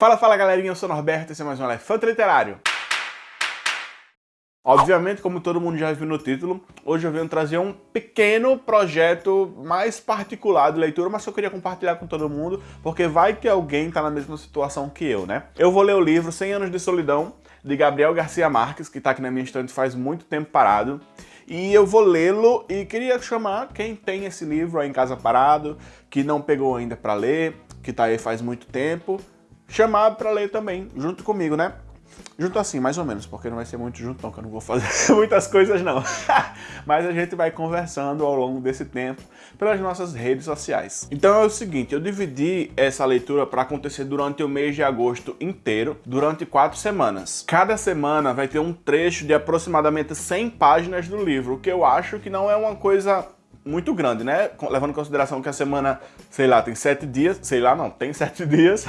Fala, fala galerinha, eu sou Norberto, esse é mais um Elefante Literário. Obviamente, como todo mundo já viu no título, hoje eu venho trazer um pequeno projeto mais particular de leitura, mas que eu queria compartilhar com todo mundo, porque vai que alguém está na mesma situação que eu, né? Eu vou ler o livro 100 Anos de Solidão, de Gabriel Garcia Marques, que está aqui na minha estante faz muito tempo parado, e eu vou lê-lo e queria chamar quem tem esse livro aí em casa parado, que não pegou ainda para ler, que está aí faz muito tempo, chamar para ler também, junto comigo, né? Junto assim, mais ou menos, porque não vai ser muito junto não, que eu não vou fazer muitas coisas não. Mas a gente vai conversando ao longo desse tempo pelas nossas redes sociais. Então é o seguinte, eu dividi essa leitura para acontecer durante o mês de agosto inteiro, durante quatro semanas. Cada semana vai ter um trecho de aproximadamente 100 páginas do livro, o que eu acho que não é uma coisa muito grande, né? Levando em consideração que a semana, sei lá, tem sete dias, sei lá, não, tem sete dias.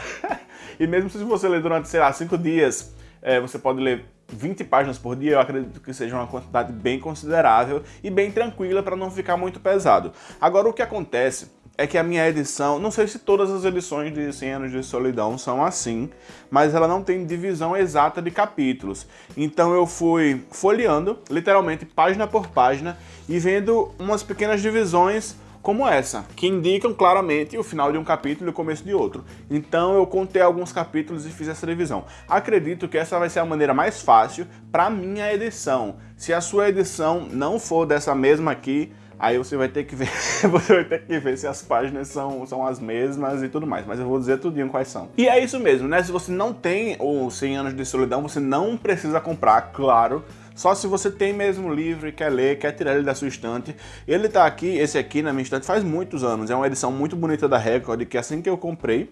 E mesmo se você ler durante, sei lá, 5 dias, é, você pode ler 20 páginas por dia, eu acredito que seja uma quantidade bem considerável e bem tranquila para não ficar muito pesado. Agora, o que acontece é que a minha edição, não sei se todas as edições de 100 anos de solidão são assim, mas ela não tem divisão exata de capítulos. Então eu fui folheando, literalmente página por página, e vendo umas pequenas divisões como essa, que indicam claramente o final de um capítulo e o começo de outro. Então eu contei alguns capítulos e fiz essa revisão. Acredito que essa vai ser a maneira mais fácil para minha edição. Se a sua edição não for dessa mesma aqui, aí você vai ter que ver, você vai ter que ver se as páginas são, são as mesmas e tudo mais, mas eu vou dizer tudinho quais são. E é isso mesmo, né? Se você não tem o 100 anos de solidão, você não precisa comprar, claro, só se você tem mesmo livro e quer ler, quer tirar ele da sua estante. Ele tá aqui, esse aqui na minha estante faz muitos anos. É uma edição muito bonita da Record, que assim que eu comprei,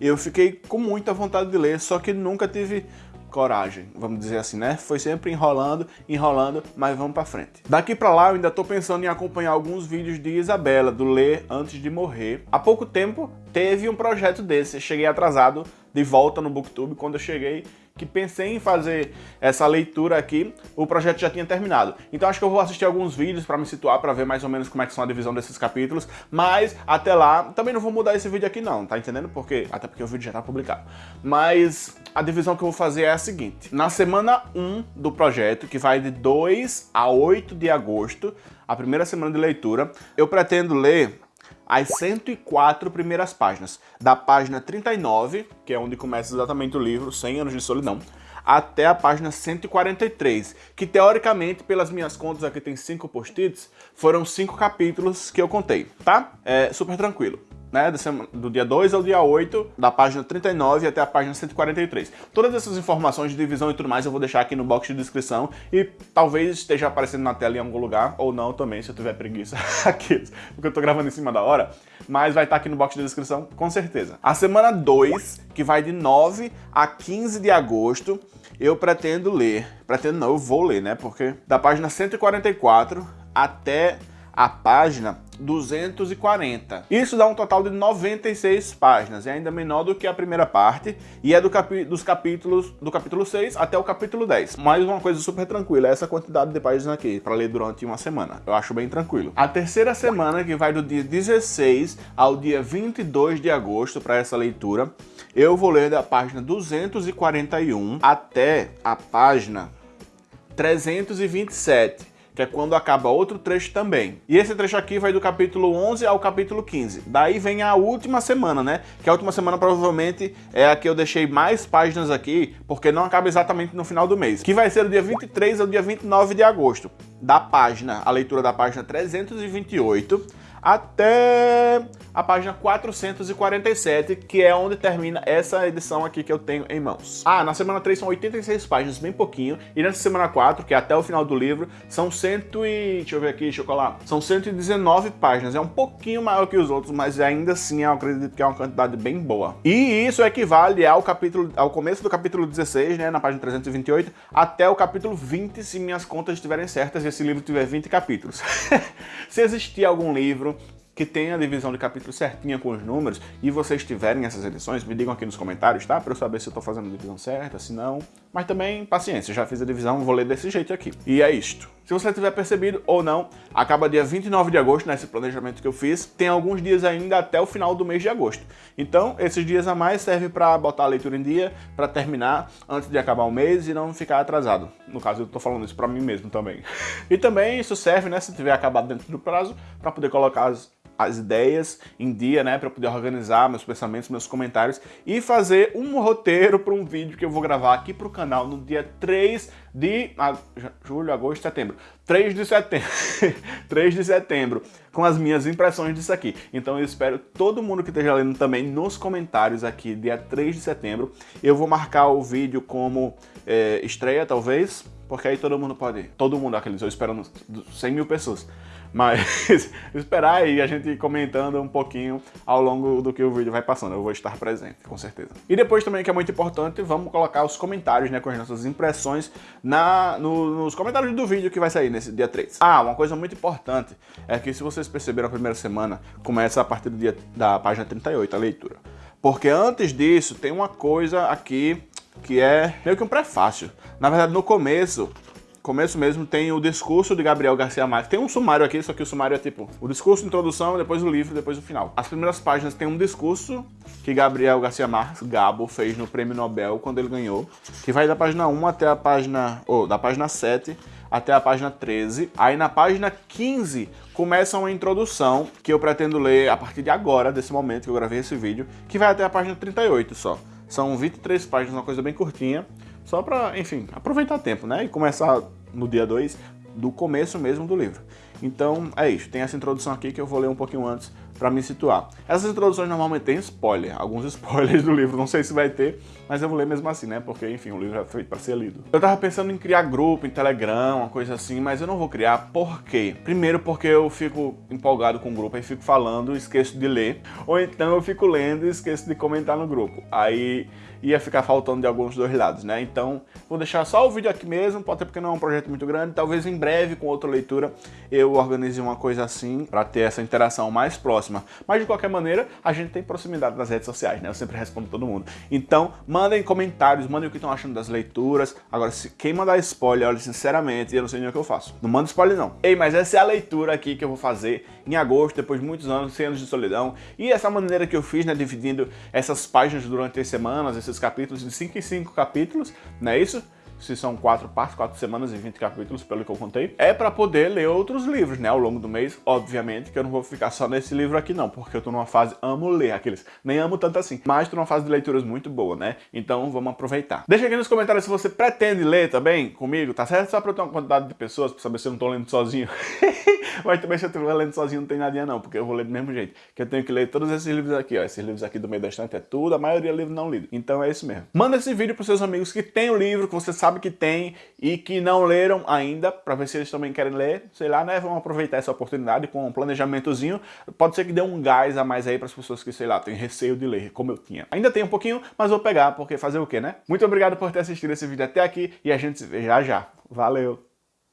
eu fiquei com muita vontade de ler, só que nunca tive coragem, vamos dizer assim, né? Foi sempre enrolando, enrolando, mas vamos pra frente. Daqui pra lá eu ainda tô pensando em acompanhar alguns vídeos de Isabela, do Ler Antes de Morrer. Há pouco tempo teve um projeto desse, cheguei atrasado de volta no Booktube, quando eu cheguei que pensei em fazer essa leitura aqui, o projeto já tinha terminado. Então acho que eu vou assistir alguns vídeos para me situar, para ver mais ou menos como é que são a divisão desses capítulos, mas até lá, também não vou mudar esse vídeo aqui não, tá entendendo? Porque, até porque o vídeo já tá publicado. Mas a divisão que eu vou fazer é a seguinte, na semana 1 do projeto, que vai de 2 a 8 de agosto, a primeira semana de leitura, eu pretendo ler as 104 primeiras páginas, da página 39, que é onde começa exatamente o livro, 100 anos de solidão, até a página 143, que teoricamente, pelas minhas contas, aqui tem 5 post-its, foram 5 capítulos que eu contei, tá? É super tranquilo né, do dia 2 ao dia 8, da página 39 até a página 143. Todas essas informações de divisão e tudo mais eu vou deixar aqui no box de descrição e talvez esteja aparecendo na tela em algum lugar, ou não também, se eu tiver preguiça aqui, porque eu tô gravando em cima da hora, mas vai estar aqui no box de descrição com certeza. A semana 2, que vai de 9 a 15 de agosto, eu pretendo ler, pretendo não, eu vou ler, né, porque da página 144 até a página 240. Isso dá um total de 96 páginas, é ainda menor do que a primeira parte, e é do capi dos capítulos do capítulo 6 até o capítulo 10. Mais uma coisa super tranquila, é essa quantidade de páginas aqui, para ler durante uma semana. Eu acho bem tranquilo. A terceira semana, que vai do dia 16 ao dia 22 de agosto para essa leitura, eu vou ler da página 241 até a página 327 que é quando acaba outro trecho também. E esse trecho aqui vai do capítulo 11 ao capítulo 15. Daí vem a última semana, né? Que a última semana provavelmente é a que eu deixei mais páginas aqui, porque não acaba exatamente no final do mês. Que vai ser do dia 23 ao dia 29 de agosto. Da página, a leitura da página 328 até a página 447, que é onde termina essa edição aqui que eu tenho em mãos. Ah, na semana 3 são 86 páginas, bem pouquinho, e nessa semana 4, que é até o final do livro, são 100 e... deixa eu ver aqui, colar, são 119 páginas, é um pouquinho maior que os outros, mas ainda assim eu acredito que é uma quantidade bem boa. E isso equivale ao capítulo, ao começo do capítulo 16, né, na página 328, até o capítulo 20, se minhas contas estiverem certas e esse livro tiver 20 capítulos. se existir algum livro que tenha a divisão de capítulos certinha com os números e vocês tiverem essas edições, me digam aqui nos comentários, tá? Para eu saber se eu tô fazendo a divisão certa, se não, mas também paciência, já fiz a divisão, vou ler desse jeito aqui. E é isto. Se você tiver percebido ou não, acaba dia 29 de agosto, nesse planejamento que eu fiz, tem alguns dias ainda até o final do mês de agosto. Então, esses dias a mais servem para botar a leitura em dia, para terminar antes de acabar o mês e não ficar atrasado. No caso, eu tô falando isso para mim mesmo também. E também isso serve, né, se tiver acabado dentro do prazo, para poder colocar as as ideias em dia, né, para poder organizar meus pensamentos, meus comentários e fazer um roteiro para um vídeo que eu vou gravar aqui para o canal no dia 3 de julho, agosto, setembro. 3 de setembro. 3 de setembro, com as minhas impressões disso aqui. Então eu espero todo mundo que esteja lendo também nos comentários aqui, dia 3 de setembro. Eu vou marcar o vídeo como é, estreia, talvez, porque aí todo mundo pode... Todo mundo, aqueles, eu espero 100 mil pessoas mas esperar e a gente comentando um pouquinho ao longo do que o vídeo vai passando. Eu vou estar presente, com certeza. E depois também, que é muito importante, vamos colocar os comentários, né, com as nossas impressões na, no, nos comentários do vídeo que vai sair nesse dia 3. Ah, uma coisa muito importante é que se vocês perceberam a primeira semana, começa a partir do dia da página 38, a leitura. Porque antes disso, tem uma coisa aqui que é meio que um prefácio. Na verdade, no começo, começo mesmo tem o discurso de Gabriel Garcia Marques. Tem um sumário aqui, só que o sumário é tipo o discurso, introdução, depois o livro, depois o final. As primeiras páginas tem um discurso que Gabriel Garcia Marques, Gabo, fez no Prêmio Nobel quando ele ganhou, que vai da página 1 até a página, ou da página 7 até a página 13. Aí na página 15 começa uma introdução que eu pretendo ler a partir de agora, desse momento que eu gravei esse vídeo, que vai até a página 38 só. São 23 páginas, uma coisa bem curtinha. Só para, enfim, aproveitar tempo, né? E começar no dia 2 do começo mesmo do livro. Então é isso, tem essa introdução aqui que eu vou ler um pouquinho antes para me situar. Essas introduções normalmente têm spoiler, alguns spoilers do livro, não sei se vai ter, mas eu vou ler mesmo assim, né? Porque, enfim, o livro é feito para ser lido. Eu tava pensando em criar grupo em Telegram, uma coisa assim, mas eu não vou criar, por quê? Primeiro porque eu fico empolgado com o grupo, aí fico falando, esqueço de ler, ou então eu fico lendo e esqueço de comentar no grupo. Aí ia ficar faltando de alguns dois lados, né? Então, vou deixar só o vídeo aqui mesmo, pode ser porque não é um projeto muito grande, talvez em breve, com outra leitura, eu organize uma coisa assim, para ter essa interação mais próxima. Mas, de qualquer maneira, a gente tem proximidade nas redes sociais, né? Eu sempre respondo todo mundo. Então, mandem comentários, mandem o que estão achando das leituras. Agora, se quem mandar spoiler, olha, sinceramente, eu não sei nem o que eu faço. Não manda spoiler, não. Ei, mas essa é a leitura aqui que eu vou fazer em agosto, depois de muitos anos, 100 anos de solidão. E essa maneira que eu fiz, né, dividindo essas páginas durante as semanas, esses capítulos, de 5 em 5 capítulos, não é isso? Se são quatro partes, quatro semanas e 20 capítulos, pelo que eu contei, é para poder ler outros livros, né, ao longo do mês. Obviamente que eu não vou ficar só nesse livro aqui não, porque eu tô numa fase, amo ler aqueles, nem amo tanto assim, mas tô numa fase de leituras muito boa, né, então vamos aproveitar. Deixa aqui nos comentários se você pretende ler também comigo, tá certo? Só pra eu ter uma quantidade de pessoas, pra saber se eu não tô lendo sozinho. mas também se eu estiver lendo sozinho não tem nadinha não, porque eu vou ler do mesmo jeito, que eu tenho que ler todos esses livros aqui, ó, esses livros aqui do meio da estante é tudo, a maioria é livro não lido. Então é isso mesmo. Manda esse vídeo pros seus amigos que tem o livro, que você que tem, e que não leram ainda, para ver se eles também querem ler, sei lá, né, vão aproveitar essa oportunidade com um planejamentozinho, pode ser que dê um gás a mais aí para as pessoas que, sei lá, têm receio de ler, como eu tinha. Ainda tem um pouquinho, mas vou pegar, porque fazer o quê, né? Muito obrigado por ter assistido esse vídeo até aqui, e a gente se vê já já. Valeu!